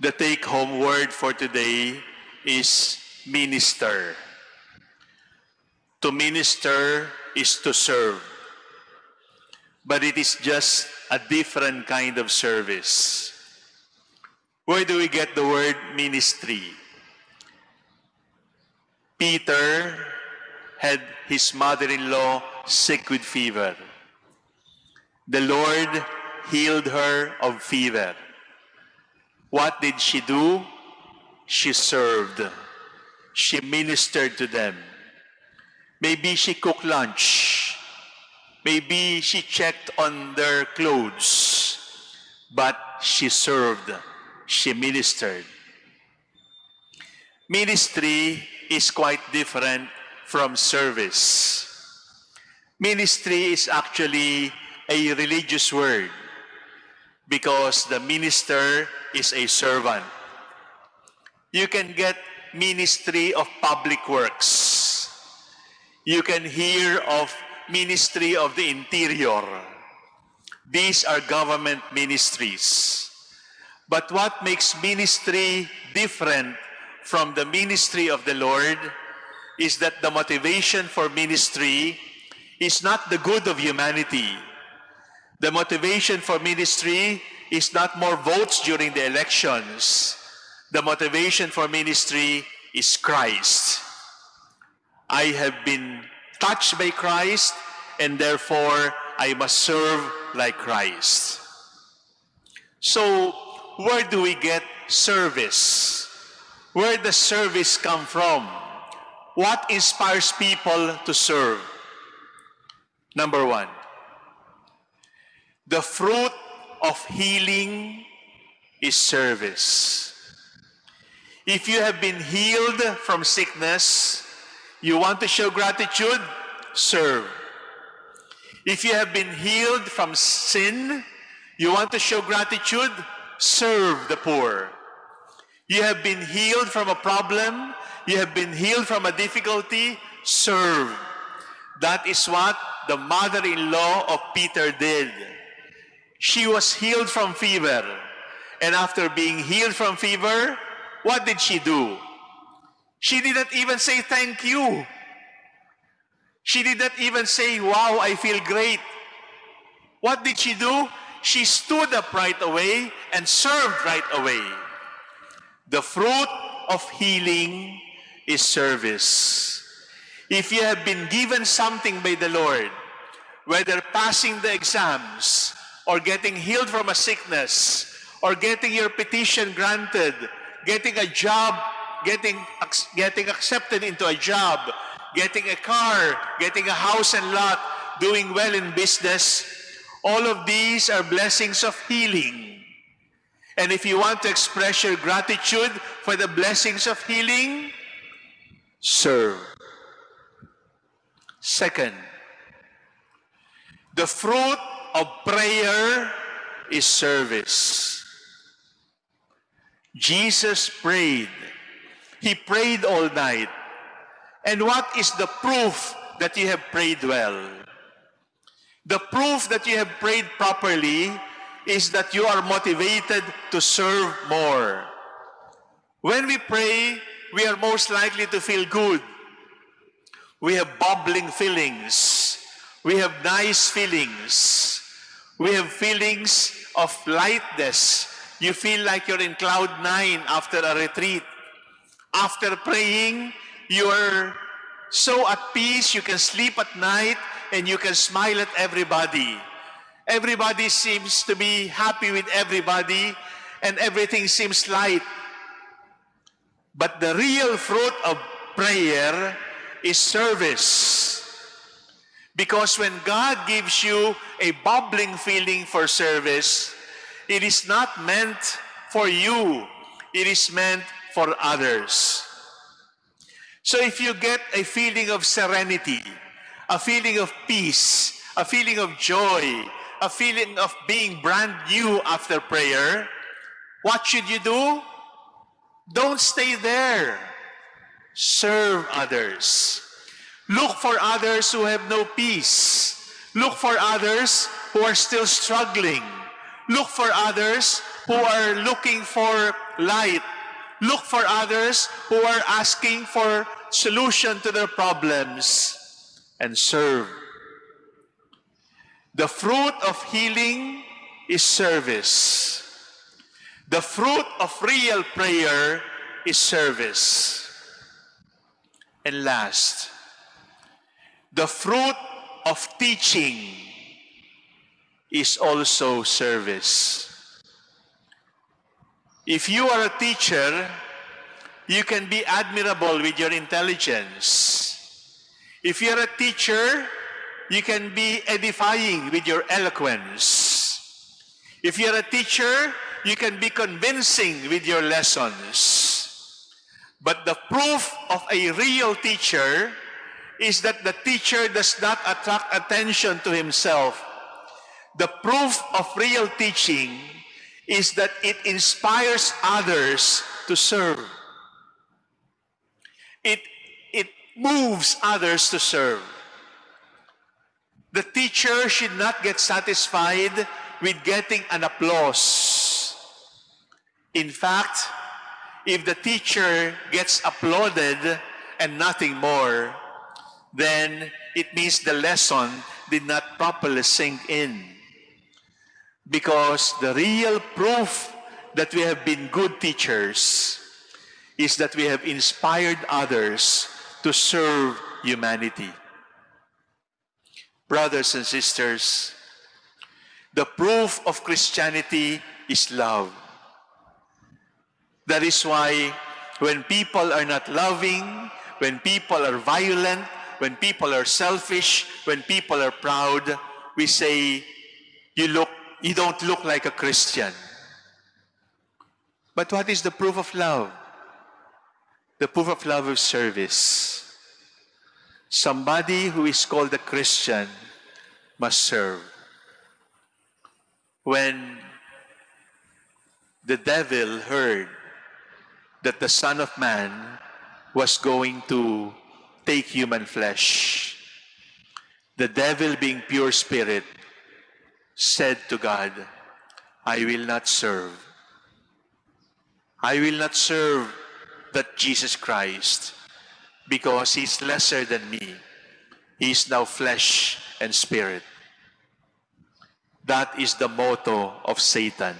The take home word for today is minister. To minister is to serve. But it is just a different kind of service. Where do we get the word ministry? Peter had his mother-in-law sick with fever. The Lord healed her of fever. What did she do? She served. She ministered to them. Maybe she cooked lunch. Maybe she checked on their clothes. But she served. She ministered. Ministry is quite different from service. Ministry is actually a religious word because the minister is a servant. You can get ministry of public works. You can hear of ministry of the interior. These are government ministries. But what makes ministry different from the ministry of the Lord is that the motivation for ministry is not the good of humanity. The motivation for ministry is not more votes during the elections. The motivation for ministry is Christ. I have been touched by Christ and therefore I must serve like Christ. So, where do we get service? Where does service come from? What inspires people to serve? Number one, the fruit of healing is service. If you have been healed from sickness, you want to show gratitude, serve. If you have been healed from sin, you want to show gratitude, serve the poor. You have been healed from a problem, you have been healed from a difficulty, serve. That is what the mother-in-law of Peter did. She was healed from fever. And after being healed from fever, what did she do? She didn't even say thank you. She didn't even say, wow, I feel great. What did she do? She stood up right away and served right away. The fruit of healing is service. If you have been given something by the Lord, whether passing the exams, or getting healed from a sickness, or getting your petition granted, getting a job, getting, getting accepted into a job, getting a car, getting a house and lot, doing well in business, all of these are blessings of healing. And if you want to express your gratitude for the blessings of healing, serve. Second, the fruit of prayer is service. Jesus prayed. He prayed all night. And what is the proof that you have prayed well? The proof that you have prayed properly is that you are motivated to serve more. When we pray, we are most likely to feel good. We have bubbling feelings. We have nice feelings. We have feelings of lightness. You feel like you're in cloud nine after a retreat. After praying, you are so at peace, you can sleep at night, and you can smile at everybody. Everybody seems to be happy with everybody, and everything seems light. But the real fruit of prayer is service. Because when God gives you a bubbling feeling for service, it is not meant for you. It is meant for others. So if you get a feeling of serenity, a feeling of peace, a feeling of joy, a feeling of being brand new after prayer, what should you do? Don't stay there. Serve others. Look for others who have no peace. Look for others who are still struggling. Look for others who are looking for light. Look for others who are asking for solution to their problems and serve. The fruit of healing is service. The fruit of real prayer is service. And last, the fruit of teaching is also service. If you are a teacher, you can be admirable with your intelligence. If you're a teacher, you can be edifying with your eloquence. If you're a teacher, you can be convincing with your lessons. But the proof of a real teacher is that the teacher does not attract attention to himself. The proof of real teaching is that it inspires others to serve. It, it moves others to serve. The teacher should not get satisfied with getting an applause. In fact, if the teacher gets applauded and nothing more, then it means the lesson did not properly sink in. Because the real proof that we have been good teachers is that we have inspired others to serve humanity. Brothers and sisters, the proof of Christianity is love. That is why when people are not loving, when people are violent, when people are selfish, when people are proud, we say, you look, you don't look like a Christian. But what is the proof of love? The proof of love is service. Somebody who is called a Christian must serve. When the devil heard that the Son of Man was going to take human flesh. The devil, being pure spirit, said to God, I will not serve. I will not serve that Jesus Christ because he's lesser than me. He is now flesh and spirit. That is the motto of Satan.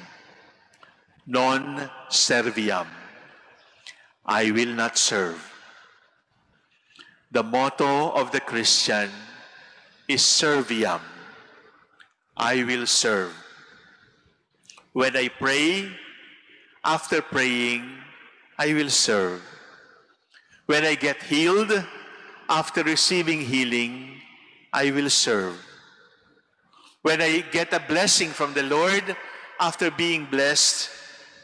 Non serviam. I will not serve. The motto of the Christian is serviam. I will serve. When I pray, after praying, I will serve. When I get healed, after receiving healing, I will serve. When I get a blessing from the Lord, after being blessed,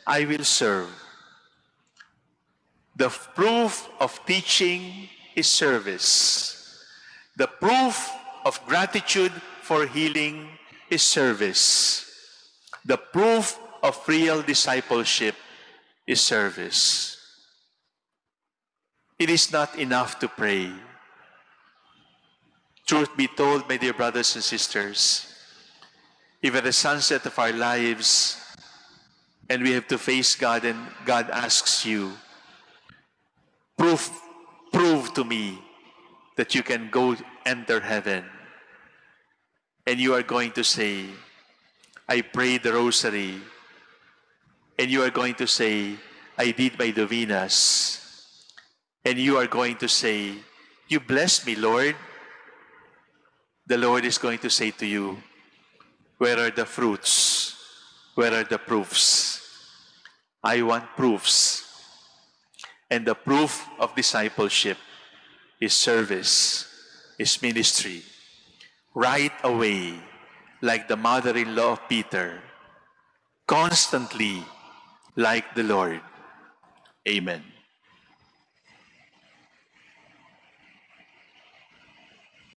I will serve. The proof of teaching is service. The proof of gratitude for healing is service. The proof of real discipleship is service. It is not enough to pray. Truth be told, my dear brothers and sisters, if at the sunset of our lives and we have to face God and God asks you, proof to me that you can go enter heaven. And you are going to say, I prayed the rosary. And you are going to say, I did my novenas. And you are going to say, You bless me, Lord. The Lord is going to say to you, Where are the fruits? Where are the proofs? I want proofs and the proof of discipleship is service, is ministry. Right away, like the mother-in-law of Peter, constantly like the Lord. Amen.